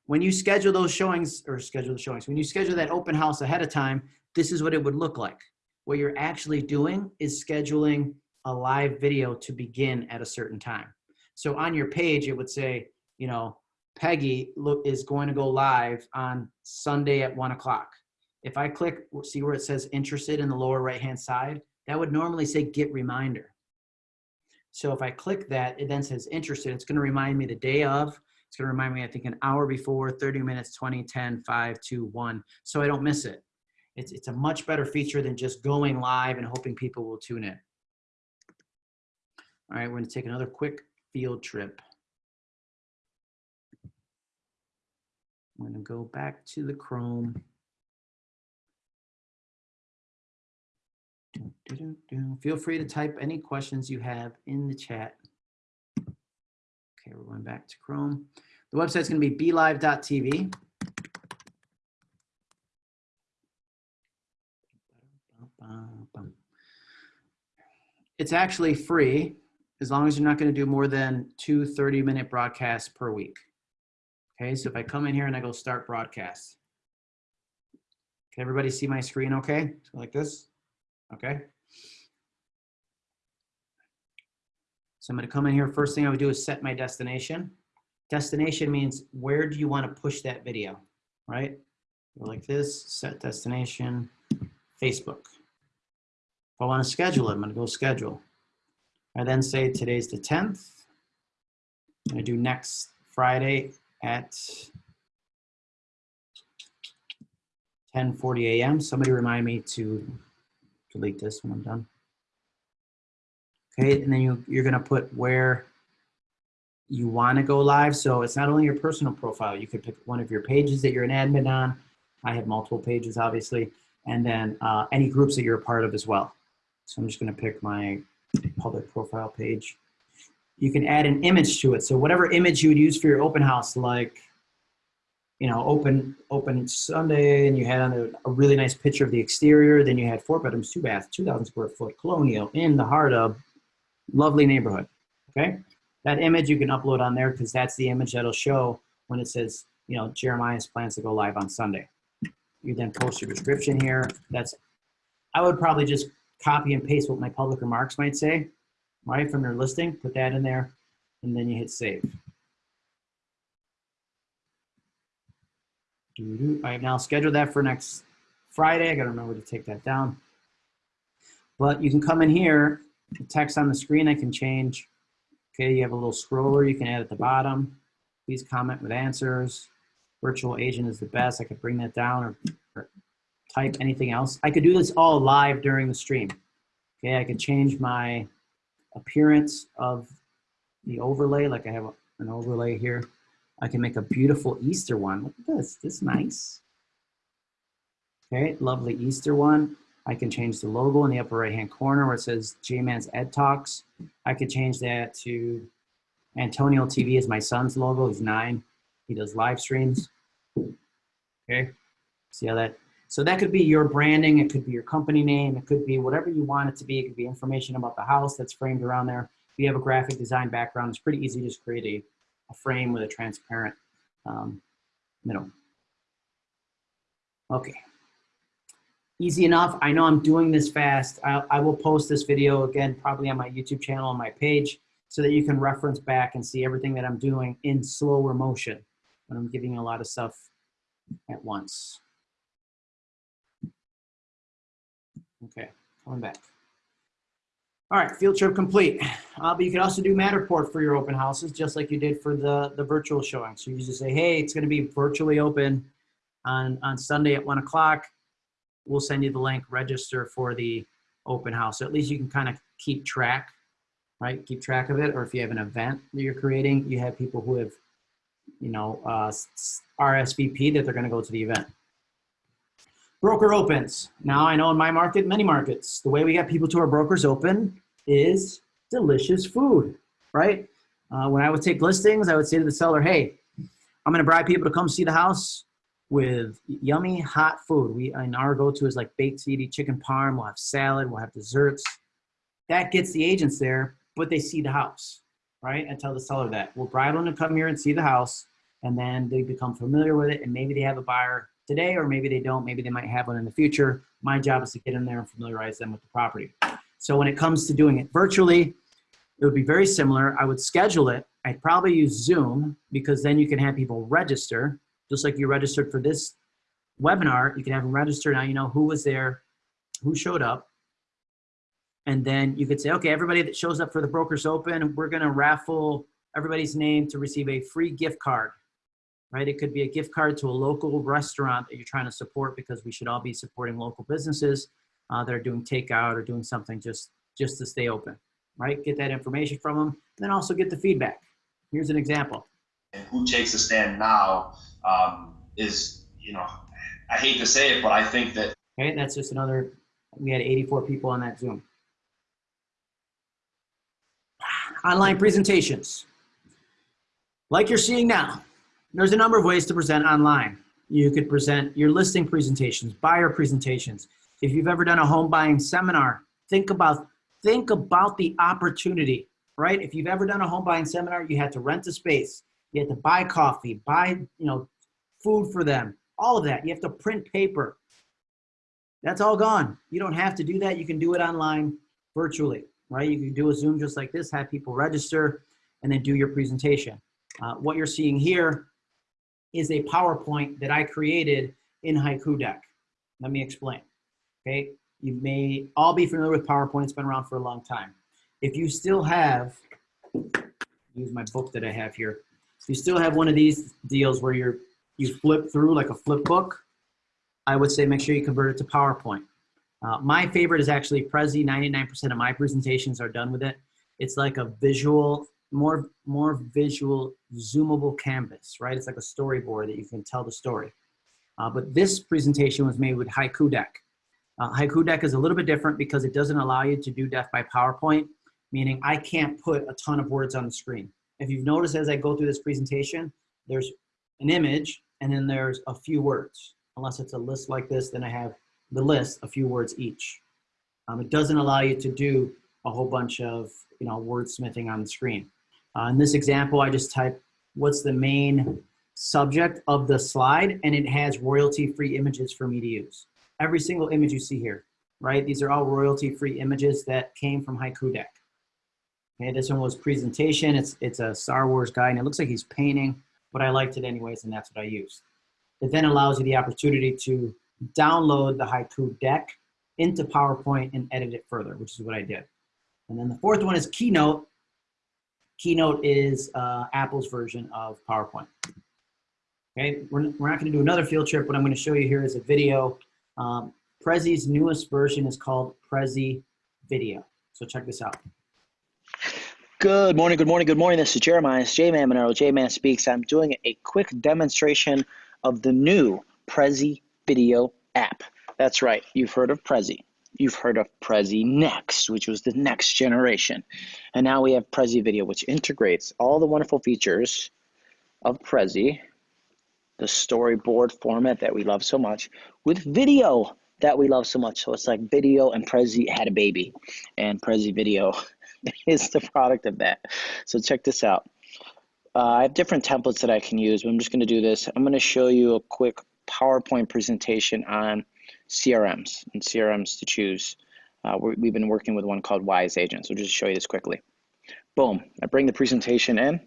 When you schedule those showings, or schedule the showings, when you schedule that open house ahead of time, this is what it would look like. What you're actually doing is scheduling a live video to begin at a certain time. So on your page, it would say, you know, Peggy is going to go live on Sunday at one o'clock. If I click, see where it says interested in the lower right-hand side, that would normally say get reminder. So if I click that, it then says interested. It's going to remind me the day of. It's going to remind me, I think, an hour before, 30 minutes, 20, 10, 5, 2, 1, so I don't miss it. It's, it's a much better feature than just going live and hoping people will tune in. All right, we're going to take another quick field trip. I'm going to go back to the Chrome. Feel free to type any questions you have in the chat. Okay, we're going back to Chrome. The website's going to be belive.tv. It's actually free as long as you're not going to do more than two 30 minute broadcasts per week. Okay, so if I come in here and I go start broadcast. Can everybody see my screen okay? Like this? Okay. So I'm going to come in here. First thing I would do is set my destination. Destination means where do you want to push that video, right? Like this, set destination, Facebook. If I want to schedule it, I'm going to go schedule. I then say today's the 10th. I'm going to do next Friday at 10:40 a.m. Somebody remind me to delete this when I'm done. Okay, and then you, you're gonna put where you wanna go live. So it's not only your personal profile, you could pick one of your pages that you're an admin on. I have multiple pages, obviously, and then uh, any groups that you're a part of as well. So I'm just gonna pick my public profile page. You can add an image to it. So whatever image you would use for your open house, like you know, open open Sunday, and you had a, a really nice picture of the exterior. Then you had four bedrooms, two baths, 2,000 square foot, colonial, in the heart of lovely neighborhood. Okay, that image you can upload on there because that's the image that'll show when it says, you know, Jeremiah's plans to go live on Sunday. You then post your description here. That's, I would probably just copy and paste what my public remarks might say, right, from your listing, put that in there, and then you hit save. I have now scheduled that for next Friday. I gotta remember to take that down. But you can come in here, the text on the screen I can change. Okay, you have a little scroller you can add at the bottom. Please comment with answers. Virtual agent is the best. I could bring that down or, or type anything else. I could do this all live during the stream. Okay, I could change my appearance of the overlay, like I have an overlay here. I can make a beautiful Easter one. Look at this, this is nice. Okay, lovely Easter one. I can change the logo in the upper right hand corner where it says J-Man's Ed Talks. I could change that to Antonio TV is my son's logo. He's nine. He does live streams. Okay, see how that, so that could be your branding. It could be your company name. It could be whatever you want it to be. It could be information about the house that's framed around there. If you have a graphic design background, it's pretty easy to just create a a frame with a transparent um, middle. Okay. Easy enough. I know I'm doing this fast. I, I will post this video again, probably on my YouTube channel on my page so that you can reference back and see everything that I'm doing in slower motion when I'm giving you a lot of stuff at once. Okay, coming back. All right, field trip complete. Uh, but you can also do Matterport for your open houses, just like you did for the, the virtual showing. So you just say, hey, it's gonna be virtually open on, on Sunday at one o'clock. We'll send you the link, register for the open house. So at least you can kind of keep track, right? Keep track of it. Or if you have an event that you're creating, you have people who have, you know, uh, RSVP that they're gonna go to the event. Broker opens. Now I know in my market, many markets, the way we get people to our brokers open is delicious food, right? Uh, when I would take listings, I would say to the seller, hey, I'm gonna bribe people to come see the house with yummy hot food. We and our go-to is like baked ziti, chicken parm, we'll have salad, we'll have desserts. That gets the agents there, but they see the house, right? I tell the seller that. We'll bribe them to come here and see the house, and then they become familiar with it, and maybe they have a buyer today, or maybe they don't. Maybe they might have one in the future. My job is to get in there and familiarize them with the property. So when it comes to doing it virtually, it would be very similar. I would schedule it. I'd probably use Zoom because then you can have people register, just like you registered for this webinar. You can have them register. Now you know who was there, who showed up. And then you could say, okay, everybody that shows up for the Brokers Open, we're gonna raffle everybody's name to receive a free gift card right? It could be a gift card to a local restaurant that you're trying to support because we should all be supporting local businesses uh, that are doing takeout or doing something just, just to stay open, right? Get that information from them, then also get the feedback. Here's an example. And who takes a stand now um, is, you know, I hate to say it, but I think that Okay, that's just another, we had 84 people on that Zoom. Online presentations. Like you're seeing now, there's a number of ways to present online. You could present your listing presentations, buyer presentations. If you've ever done a home buying seminar, think about, think about the opportunity, right? If you've ever done a home buying seminar, you had to rent a space, you had to buy coffee, buy, you know, food for them, all of that. You have to print paper. That's all gone. You don't have to do that. You can do it online virtually, right? You can do a Zoom just like this, have people register, and then do your presentation. Uh, what you're seeing here is a PowerPoint that I created in Haiku Deck. Let me explain, okay? You may all be familiar with PowerPoint. It's been around for a long time. If you still have, use my book that I have here. If you still have one of these deals where you're, you flip through like a flip book, I would say make sure you convert it to PowerPoint. Uh, my favorite is actually Prezi. 99% of my presentations are done with it. It's like a visual more more visual zoomable canvas right it's like a storyboard that you can tell the story uh, but this presentation was made with haiku deck uh, haiku deck is a little bit different because it doesn't allow you to do death by powerpoint meaning i can't put a ton of words on the screen if you've noticed as i go through this presentation there's an image and then there's a few words. Unless it's a list like this, then I have the list, a few words each. Um, it doesn't allow you to do a whole bunch of, you know, wordsmithing on the screen. Uh, in this example, I just type what's the main subject of the slide, and it has royalty-free images for me to use. Every single image you see here, right? These are all royalty-free images that came from Haiku Deck. Okay, this one was presentation. It's, it's a Star Wars guy, and it looks like he's painting, but I liked it anyways, and that's what I used. It then allows you the opportunity to download the Haiku Deck into PowerPoint and edit it further, which is what I did. And then the fourth one is Keynote. Keynote is uh, Apple's version of PowerPoint. Okay, we're, we're not gonna do another field trip. What I'm gonna show you here is a video. Um, Prezi's newest version is called Prezi Video. So check this out. Good morning, good morning, good morning. This is Jeremiah. It's J-Man Monero. J-Man Speaks. I'm doing a quick demonstration of the new Prezi Video app. That's right. You've heard of Prezi. You've heard of Prezi Next, which was the next generation. And now we have Prezi Video, which integrates all the wonderful features of Prezi, the storyboard format that we love so much, with video that we love so much. So it's like video and Prezi had a baby, and Prezi Video is the product of that. So check this out. Uh, I have different templates that I can use, but I'm just going to do this. I'm going to show you a quick PowerPoint presentation on CRMs and CRMs to choose. Uh, we have been working with one called Wise Agent, so just show you this quickly. Boom, I bring the presentation in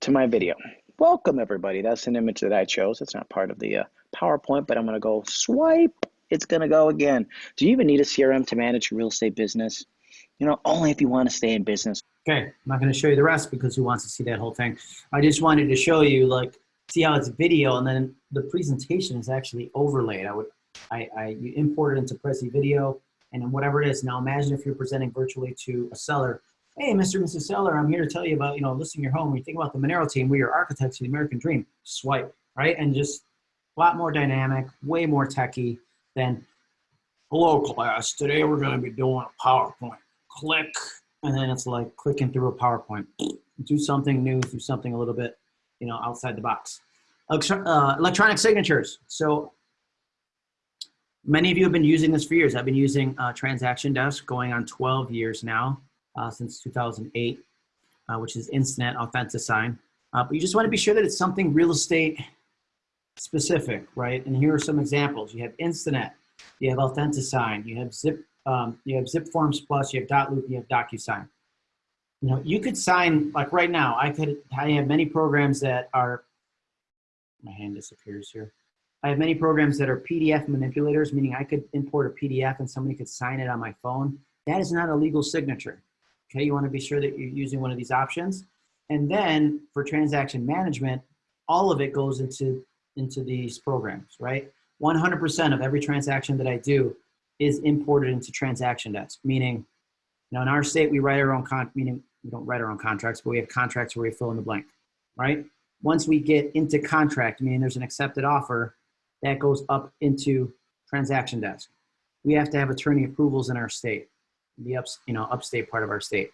to my video. Welcome everybody, that's an image that I chose. It's not part of the uh, PowerPoint, but I'm gonna go swipe, it's gonna go again. Do you even need a CRM to manage your real estate business? You know, only if you wanna stay in business. Okay, I'm not gonna show you the rest because who wants to see that whole thing? I just wanted to show you like, see how it's video and then the presentation is actually overlaid. I would I, I you import it into Prezi Video, and then whatever it is. Now imagine if you're presenting virtually to a seller. Hey, Mr. and Mrs. Seller, I'm here to tell you about, you know, listing your home. When you think about the Monero team, we are architects of the American dream. Swipe, right? And just a lot more dynamic, way more techy than, hello class, today we're gonna be doing a PowerPoint. Click, and then it's like clicking through a PowerPoint. Do something new, do something a little bit, you know, outside the box. Uh, electronic signatures. So Many of you have been using this for years. I've been using uh, Transaction Desk going on 12 years now, uh, since 2008, uh, which is Instanet Authentisign. Uh, but you just want to be sure that it's something real estate specific, right? And here are some examples. You have Instanet, you have Authentisign, you have Zip, um, you have Zip Forms Plus, you have Dotloop, you have DocuSign. You know, you could sign like right now. I could. I have many programs that are. My hand disappears here. I have many programs that are PDF manipulators, meaning I could import a PDF and somebody could sign it on my phone. That is not a legal signature. Okay, you want to be sure that you're using one of these options. And then for transaction management, all of it goes into, into these programs, right? 100% of every transaction that I do is imported into transaction desk, meaning, you know, in our state, we write our own con, meaning we don't write our own contracts, but we have contracts where we fill in the blank, right? Once we get into contract, meaning there's an accepted offer, that goes up into transaction desk. We have to have attorney approvals in our state, the ups, you know, upstate part of our state.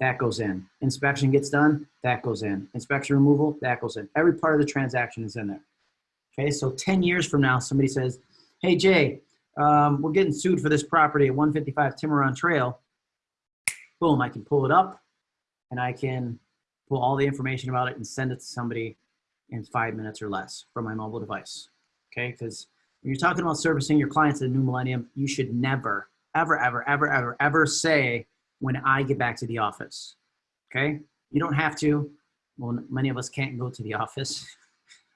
That goes in. Inspection gets done, that goes in. Inspection removal, that goes in. Every part of the transaction is in there. Okay, so 10 years from now, somebody says, hey Jay, um, we're getting sued for this property at 155 Tiburon Trail. Boom, I can pull it up and I can pull all the information about it and send it to somebody in five minutes or less from my mobile device okay? Because when you're talking about servicing your clients in the new millennium, you should never, ever, ever, ever, ever, ever say, when I get back to the office, okay? You don't have to. Well, many of us can't go to the office.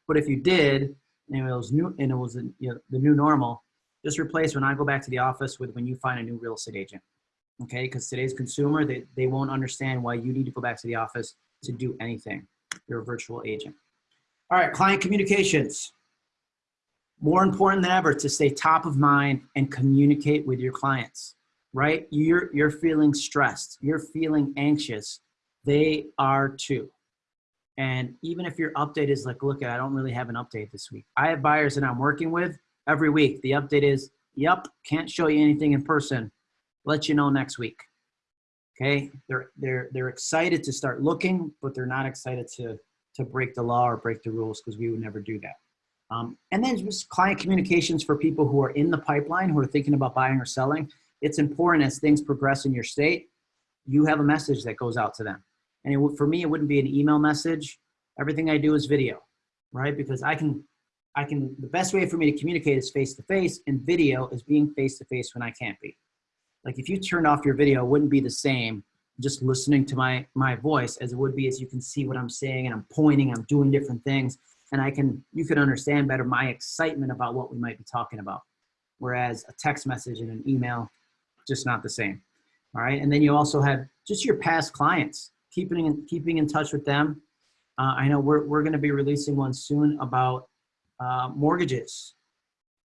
but if you did, and it was new, and it was you know, the new normal, just replace when I go back to the office with when you find a new real estate agent, okay? Because today's consumer, they, they won't understand why you need to go back to the office to do anything. You're a virtual agent. All right, client communications more important than ever to stay top of mind and communicate with your clients, right? You're, you're feeling stressed, you're feeling anxious. They are too. And even if your update is like, look, I don't really have an update this week. I have buyers that I'm working with every week. The update is, yep, can't show you anything in person. Let you know next week. Okay, they're, they're, they're excited to start looking, but they're not excited to, to break the law or break the rules because we would never do that. Um, and then just client communications for people who are in the pipeline, who are thinking about buying or selling. It's important as things progress in your state, you have a message that goes out to them. And it, for me, it wouldn't be an email message. Everything I do is video, right? Because I can, I can, the best way for me to communicate is face to face and video is being face to face when I can't be. Like if you turned off your video, it wouldn't be the same just listening to my, my voice as it would be as you can see what I'm saying and I'm pointing, I'm doing different things. And I can, you can understand better my excitement about what we might be talking about. Whereas a text message and an email, just not the same. All right. And then you also have just your past clients, keeping in, keeping in touch with them. Uh, I know we're, we're going to be releasing one soon about uh, mortgages,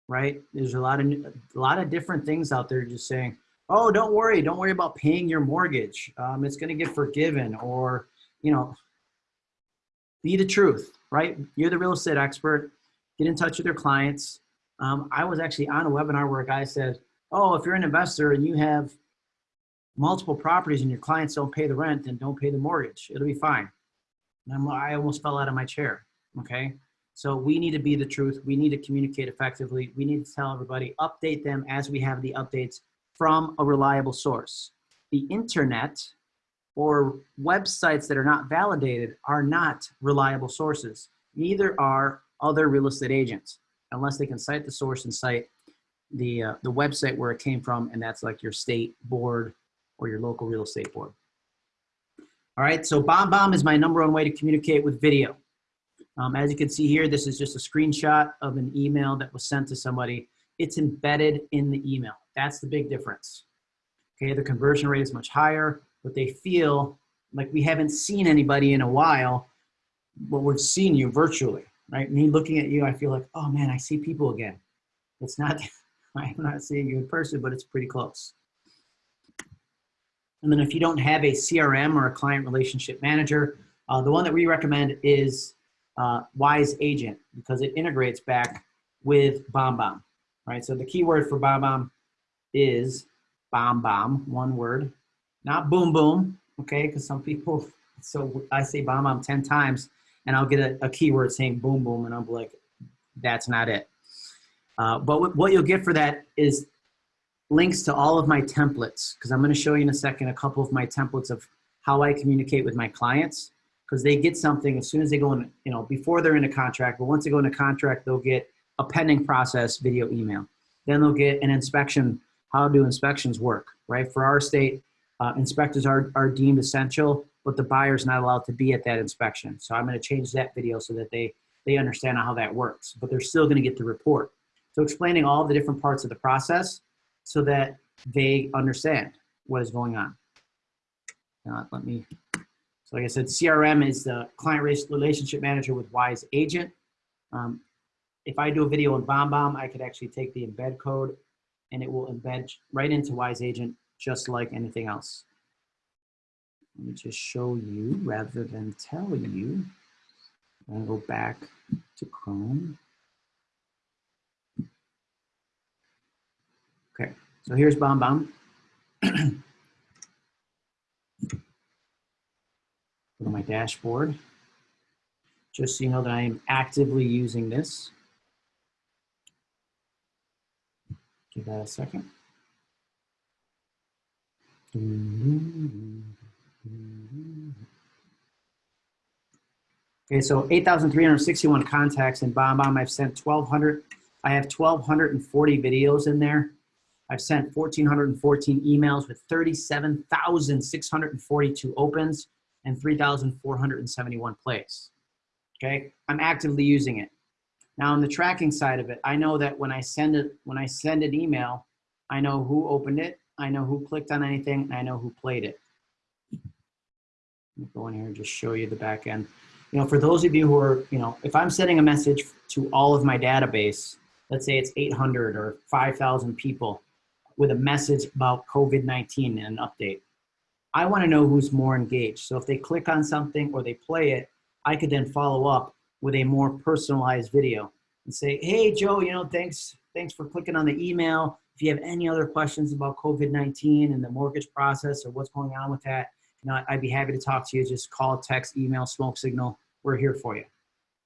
right? There's a lot of, a lot of different things out there just saying, oh, don't worry, don't worry about paying your mortgage. Um, it's going to get forgiven or, you know, be the truth, right? You're the real estate expert. Get in touch with your clients. Um, I was actually on a webinar where a guy said, oh, if you're an investor and you have multiple properties and your clients don't pay the rent, and don't pay the mortgage. It'll be fine. And I'm, I almost fell out of my chair. Okay. So we need to be the truth. We need to communicate effectively. We need to tell everybody, update them as we have the updates from a reliable source. The internet or websites that are not validated are not reliable sources. Neither are other real estate agents, unless they can cite the source and cite the, uh, the website where it came from, and that's like your state board or your local real estate board. All right, so BombBomb is my number one way to communicate with video. Um, as you can see here, this is just a screenshot of an email that was sent to somebody. It's embedded in the email. That's the big difference. Okay, the conversion rate is much higher, but they feel like we haven't seen anybody in a while, but we've seen you virtually, right? Me looking at you, I feel like, oh man, I see people again. It's not, I'm not seeing you in person, but it's pretty close. And then if you don't have a CRM or a client relationship manager, uh, the one that we recommend is uh, Wise Agent because it integrates back with BombBomb, right? So the keyword for BombBomb is BombBomb, one word, not boom boom, okay? Because some people, so I say BombBomb 10 times and I'll get a, a keyword saying boom boom and I'm like, that's not it. Uh, but what you'll get for that is links to all of my templates because I'm going to show you in a second a couple of my templates of how I communicate with my clients because they get something as soon as they go in, you know, before they're in a contract, but once they go in a contract, they'll get a pending process video email. Then they'll get an inspection. How do inspections work, right? For our state, uh, inspectors are, are deemed essential, but the buyer's not allowed to be at that inspection. So I'm going to change that video so that they, they understand how that works, but they're still going to get the report. So explaining all the different parts of the process so that they understand what is going on. Now, let me, so like I said, CRM is the client relationship manager with Wise Agent. Um, if I do a video in BombBomb, I could actually take the embed code and it will embed right into Wise Agent just like anything else. Let me just show you rather than tell you. I'm go back to Chrome. Okay, so here's BombBomb. Go to my dashboard. Just so you know that I am actively using this. Give that a second. Okay, so 8,361 contacts in BombBomb. I've sent 1,200. I have 1,240 videos in there. I've sent 1,414 emails with 37,642 opens and 3,471 plays. Okay, I'm actively using it. Now on the tracking side of it, I know that when I send it, when I send an email, I know who opened it, I know who clicked on anything, I know who played it. Let me go in here and just show you the back end. You know, for those of you who are, you know, if I'm sending a message to all of my database, let's say it's 800 or 5,000 people with a message about COVID-19 and an update. I want to know who's more engaged. So if they click on something or they play it, I could then follow up with a more personalized video and say, hey, Joe, you know, thanks, thanks for clicking on the email. If you have any other questions about COVID-19 and the mortgage process or what's going on with that, I'd be happy to talk to you. Just call, text, email, smoke signal. We're here for you.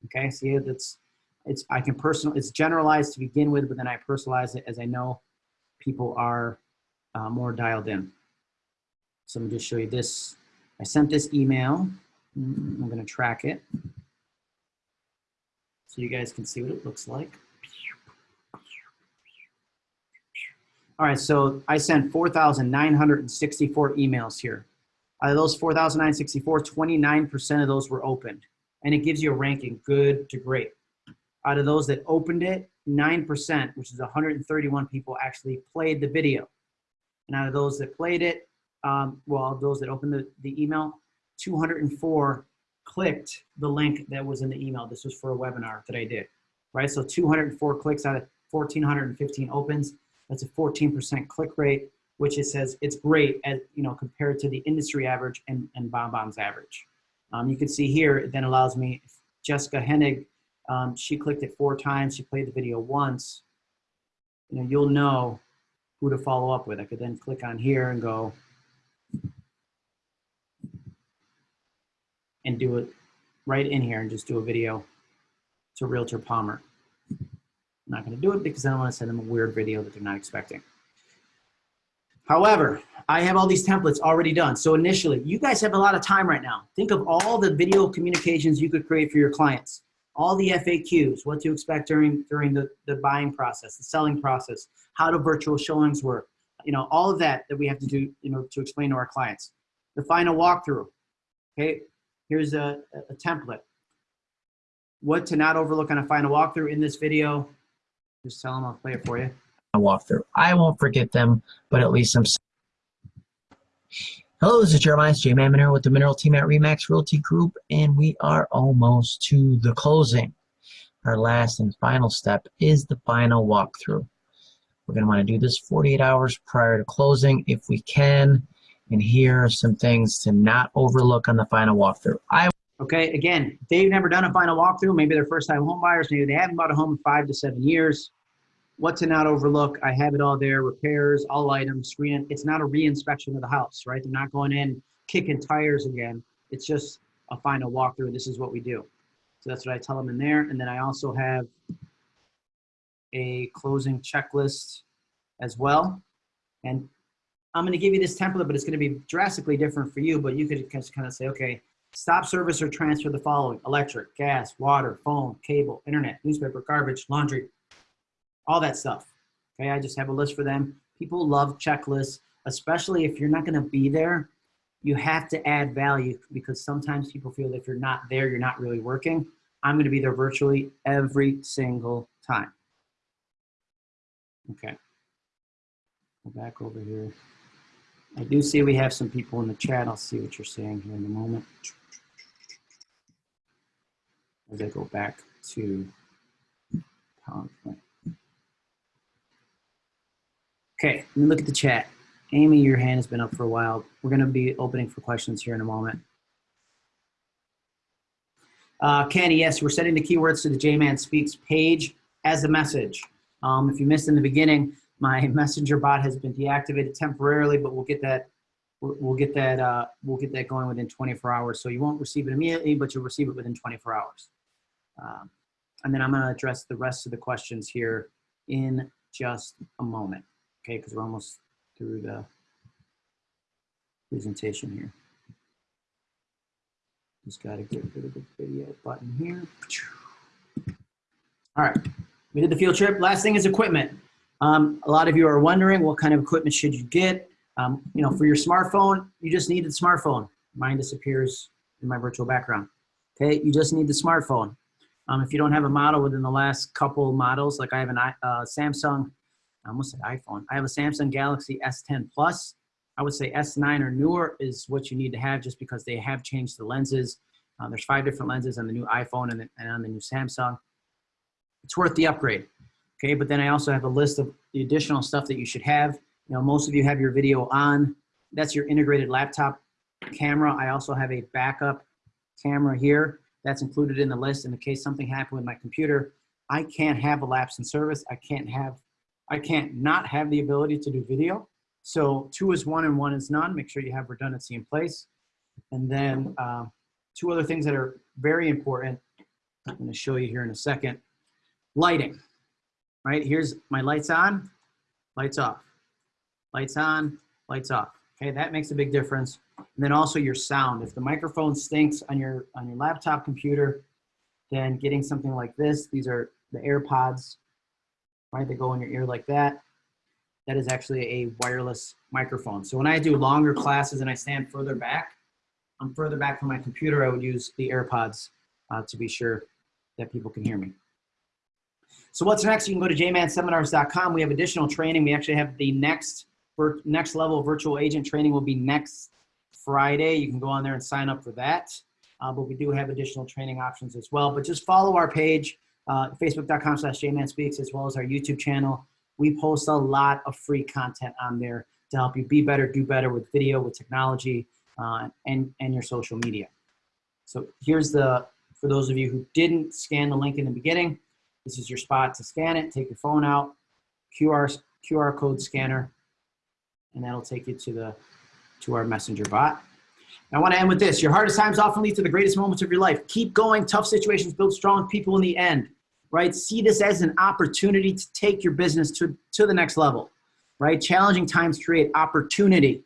Okay, see, that's it's, I can personal, it's generalized to begin with, but then I personalize it as I know people are uh, more dialed in. So me just show you this. I sent this email. Mm, I'm gonna track it. So you guys can see what it looks like. All right, so I sent 4,964 emails here. Out of those 4,964, 29% of those were opened. And it gives you a ranking, good to great. Out of those that opened it, 9%, which is 131 people, actually played the video. And out of those that played it, um, well, those that opened the, the email, 204 clicked the link that was in the email. This was for a webinar that I did, right? So 204 clicks out of 1,415 opens. That's a 14% click rate, which it says it's great as, you know, compared to the industry average and, and BombBomb's average. Um, you can see here, it then allows me, Jessica Hennig, um, she clicked it four times, she played the video once. You know, you'll know who to follow up with. I could then click on here and go and do it right in here and just do a video to Realtor Palmer. I'm not gonna do it because I don't wanna send them a weird video that they're not expecting. However, I have all these templates already done. So initially, you guys have a lot of time right now. Think of all the video communications you could create for your clients. All the FAQs, what to expect during, during the, the buying process, the selling process, how do virtual showings work, you know, all of that that we have to do, you know, to explain to our clients. The final walkthrough, okay? Here's a, a template. What to not overlook on a final walkthrough in this video. Just tell them I'll play it for you. a walkthrough. I won't forget them, but at least I'm. Hello, this is Jeremiah J. Man Monero with the Mineral Team at Remax Realty Group, and we are almost to the closing. Our last and final step is the final walkthrough. We're going to want to do this 48 hours prior to closing if we can, and here are some things to not overlook on the final walkthrough. I Okay, again, they've never done a final walkthrough, maybe they're first time home buyers, maybe they haven't bought a home in five to seven years. What to not overlook, I have it all there, repairs, all items, screen. It's not a re-inspection of the house, right? They're not going in kicking tires again. It's just a final walkthrough. This is what we do. So that's what I tell them in there. And then I also have a closing checklist as well. And I'm gonna give you this template, but it's gonna be drastically different for you, but you could just kind of say, okay, Stop service or transfer the following, electric, gas, water, phone, cable, internet, newspaper, garbage, laundry, all that stuff. Okay, I just have a list for them. People love checklists, especially if you're not gonna be there, you have to add value because sometimes people feel that if you're not there, you're not really working. I'm gonna be there virtually every single time. Okay. Go back over here. I do see we have some people in the chat. I'll see what you're saying here in a moment. As I go back to PowerPoint. Okay, let me look at the chat. Amy, your hand has been up for a while. We're going to be opening for questions here in a moment. Uh, Kenny, yes, we're setting the keywords to the J-Man Speaks page as a message. Um, if you missed in the beginning, my messenger bot has been deactivated temporarily, but we'll get that we'll we'll get that uh, we'll get that going within 24 hours. So you won't receive it immediately, but you'll receive it within 24 hours. Um, and then I'm going to address the rest of the questions here in just a moment. Okay, because we're almost through the presentation here. Just got to get rid of the video button here. All right, we did the field trip. Last thing is equipment. Um, a lot of you are wondering what kind of equipment should you get. Um, you know, for your smartphone, you just need the smartphone. Mine disappears in my virtual background. Okay, you just need the smartphone. Um, if you don't have a model within the last couple models, like I have an uh, Samsung, I almost said iPhone. I have a Samsung Galaxy S10 Plus. I would say S9 or newer is what you need to have just because they have changed the lenses. Uh, there's five different lenses on the new iPhone and, the, and on the new Samsung. It's worth the upgrade. Okay, but then I also have a list of the additional stuff that you should have. You know, most of you have your video on. That's your integrated laptop camera. I also have a backup camera here. That's included in the list in the case something happened with my computer. I can't have a lapse in service. I can't have, I can't not have the ability to do video. So two is one and one is none. Make sure you have redundancy in place. And then uh, two other things that are very important. I'm gonna show you here in a second. Lighting, right? Here's my lights on, lights off, lights on, lights off. Okay, that makes a big difference. And then also your sound. If the microphone stinks on your on your laptop computer, then getting something like this, these are the AirPods, right? They go in your ear like that. That is actually a wireless microphone. So when I do longer classes and I stand further back, I'm further back from my computer, I would use the AirPods uh, to be sure that people can hear me. So what's next? You can go to jmanseminars.com. We have additional training. We actually have the next next level virtual agent training will be next Friday. You can go on there and sign up for that. Uh, but we do have additional training options as well. But just follow our page, uh, facebook.com slash jmanspeaks, as well as our YouTube channel. We post a lot of free content on there to help you be better, do better with video, with technology, uh, and, and your social media. So here's the, for those of you who didn't scan the link in the beginning, this is your spot to scan it. Take your phone out, QR, QR code scanner, and that'll take you to the to our messenger bot. I want to end with this. Your hardest times often lead to the greatest moments of your life. Keep going. Tough situations build strong people in the end, right? See this as an opportunity to take your business to, to the next level, right? Challenging times create opportunity.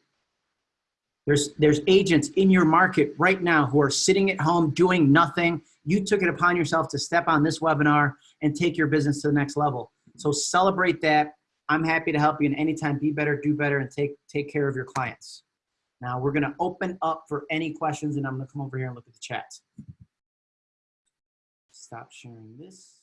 There's, there's agents in your market right now who are sitting at home doing nothing. You took it upon yourself to step on this webinar and take your business to the next level. So celebrate that. I'm happy to help you in anytime. Be better, do better, and take, take care of your clients. Now we're gonna open up for any questions and I'm gonna come over here and look at the chat. Stop sharing this.